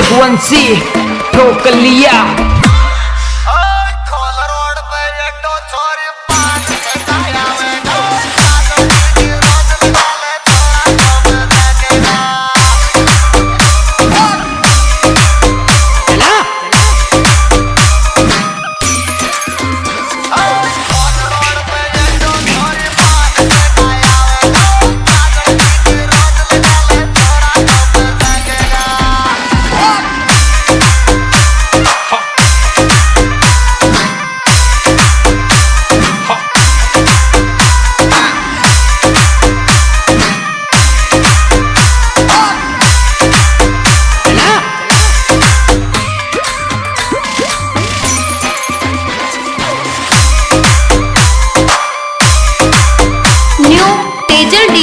वंशी ठोक लिया।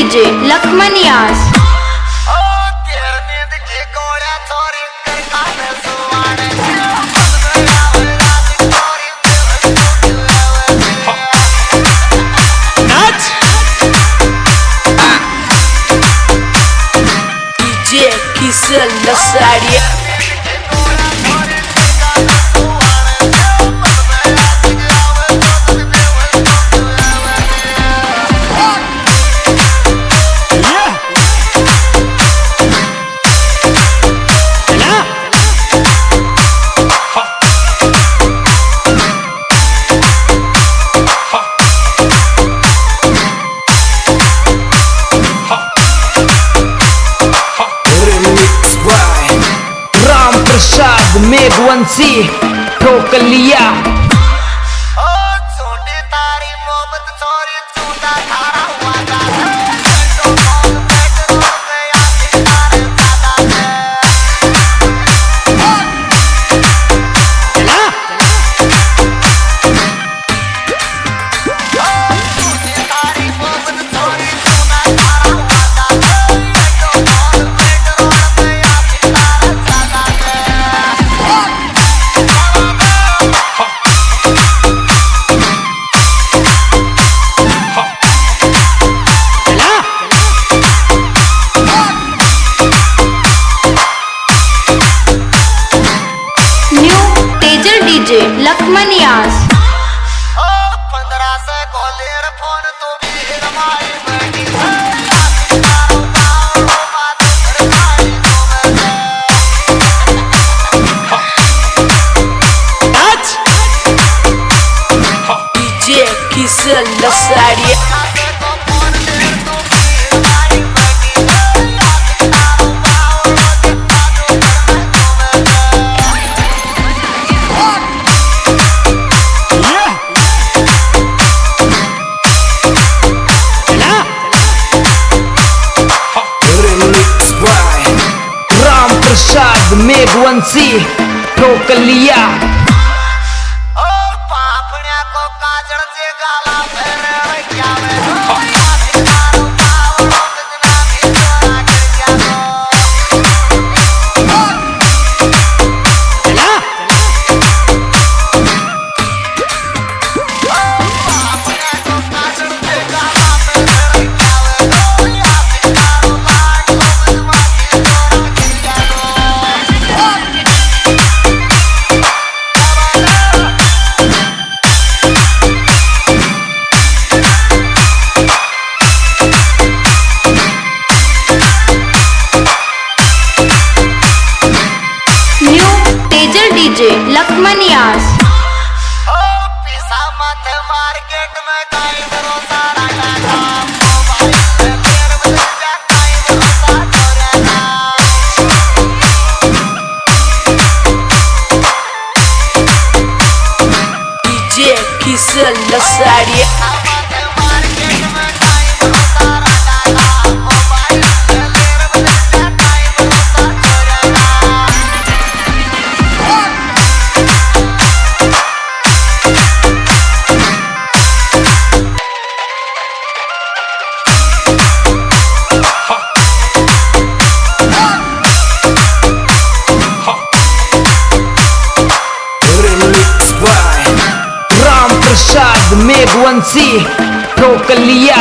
डीजे लखमन यास Kiss a lasagna MC Pro Love Sadia. One C, Prokalia, Laxman Yas Kiss a lasagna Raghuvanshi रोक लिया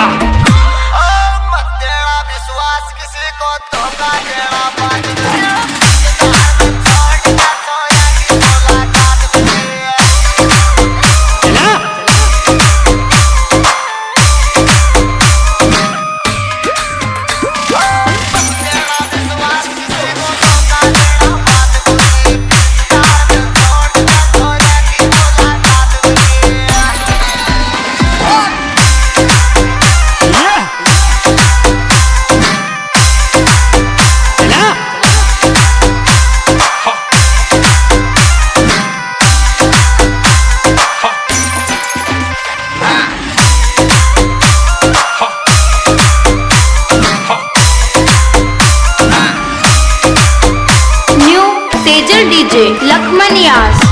DJ लखमनियास